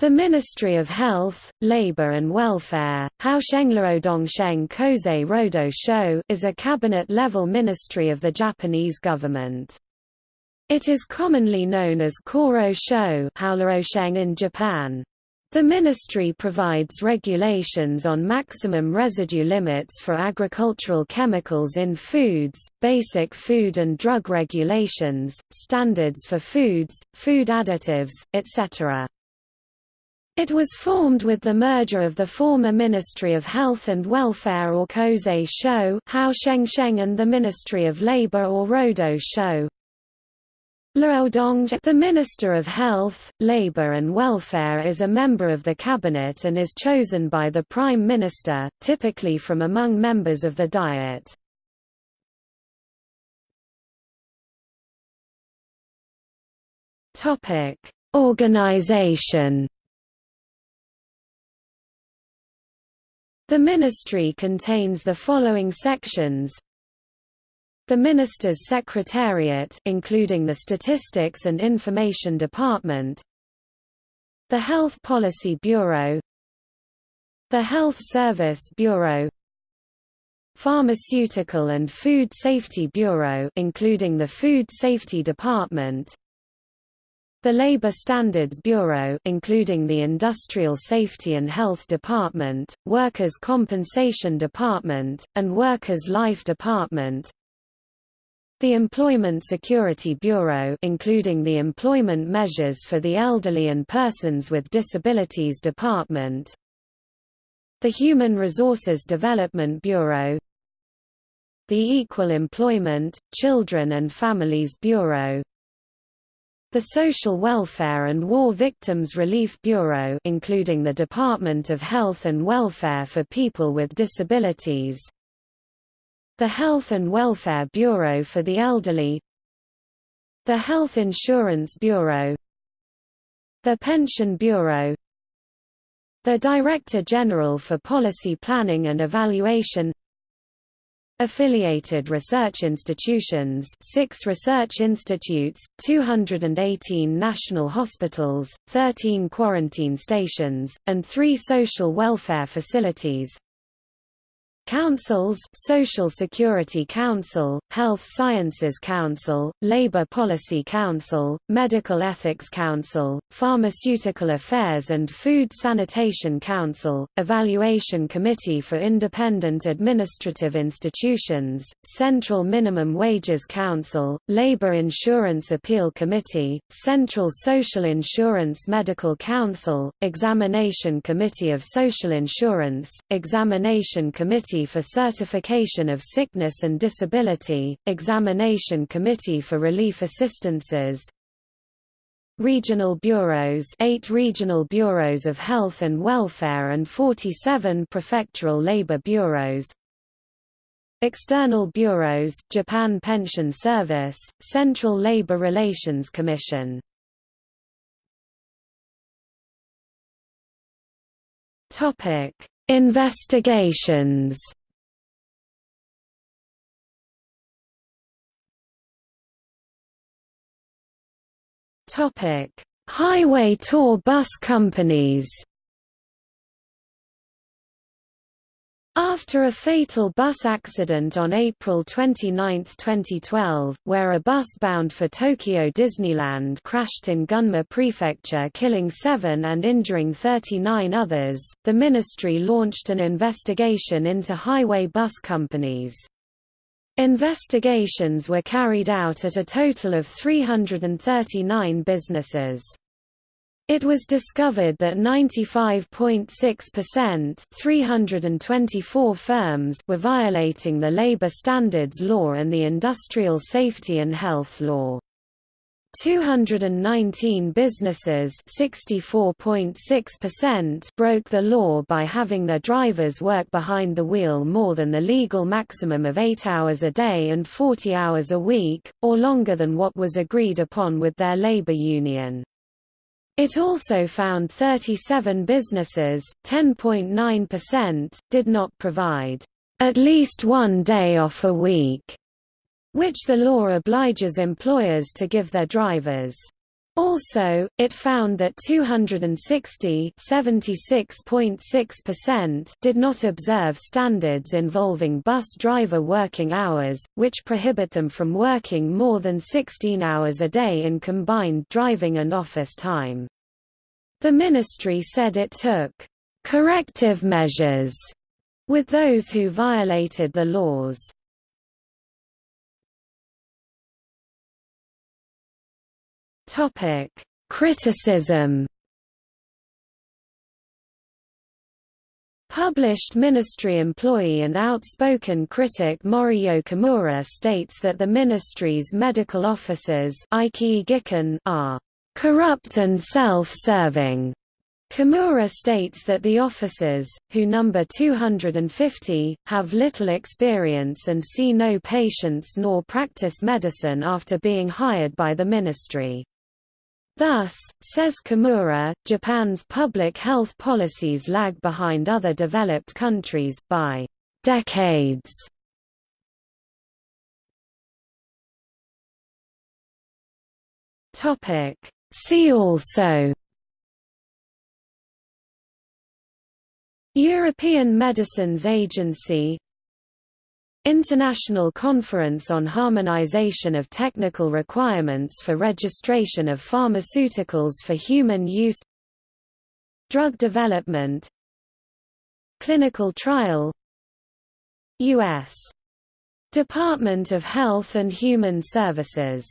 The Ministry of Health, Labor and Welfare Haoshenglaodongsheng Koze Rodo Sho is a cabinet-level ministry of the Japanese government. It is commonly known as Koro Sho in Japan. The ministry provides regulations on maximum residue limits for agricultural chemicals in foods, basic food and drug regulations, standards for foods, food additives, etc. It was formed with the merger of the former Ministry of Health and Welfare or Koze Sho and the Ministry of Labor or Rodo Sho. The Minister of Health, Labor and Welfare is a member of the cabinet and is chosen by the Prime Minister, typically from among members of the Diet. Organization The ministry contains the following sections. The Minister's Secretariat including the Statistics and Information Department. The Health Policy Bureau. The Health Service Bureau. Pharmaceutical and Food Safety Bureau including the Food Safety Department the Labor Standards Bureau including the Industrial Safety and Health Department, Workers' Compensation Department, and Workers' Life Department. The Employment Security Bureau including the Employment Measures for the Elderly and Persons with Disabilities Department. The Human Resources Development Bureau. The Equal Employment, Children and Families Bureau the Social Welfare and War Victims Relief Bureau including the Department of Health and Welfare for People with Disabilities. The Health and Welfare Bureau for the Elderly. The Health Insurance Bureau. The Pension Bureau. The Director General for Policy Planning and Evaluation Affiliated research institutions 6 research institutes, 218 national hospitals, 13 quarantine stations, and 3 social welfare facilities Councils Social Security Council, Health Sciences Council, Labor Policy Council, Medical Ethics Council, Pharmaceutical Affairs and Food Sanitation Council, Evaluation Committee for Independent Administrative Institutions, Central Minimum Wages Council, Labor Insurance Appeal Committee, Central Social Insurance Medical Council, Examination Committee of Social Insurance, Examination Committee Committee for Certification of Sickness and Disability, Examination Committee for Relief Assistances, Regional bureaus 8 regional bureaus of health and welfare and 47 prefectural labor bureaus. External bureaus Japan Pension Service, Central Labor Relations Commission. Topic Investigations Highway tour bus companies. After a fatal bus accident on April 29, 2012, where a bus bound for Tokyo Disneyland crashed in Gunma Prefecture killing seven and injuring 39 others, the ministry launched an investigation into highway bus companies. Investigations were carried out at a total of 339 businesses. It was discovered that 95.6% 324 firms were violating the labor standards law and the industrial safety and health law. 219 businesses broke the law by having their drivers work behind the wheel more than the legal maximum of 8 hours a day and 40 hours a week, or longer than what was agreed upon with their labor union. It also found 37 businesses, 10.9%, did not provide at least one day off a week, which the law obliges employers to give their drivers. Also, it found that 260 did not observe standards involving bus driver working hours, which prohibit them from working more than 16 hours a day in combined driving and office time. The ministry said it took corrective measures with those who violated the laws. Topic: Criticism. Published ministry employee and outspoken critic Mori Yokomura states that the ministry's medical officers are corrupt and self-serving. Kimura states that the officers, who number 250, have little experience and see no patients nor practice medicine after being hired by the ministry. Thus, says Kimura, Japan's public health policies lag behind other developed countries, by decades. See also European Medicines Agency International Conference on Harmonization of Technical Requirements for Registration of Pharmaceuticals for Human Use Drug Development Clinical Trial U.S. Department of Health and Human Services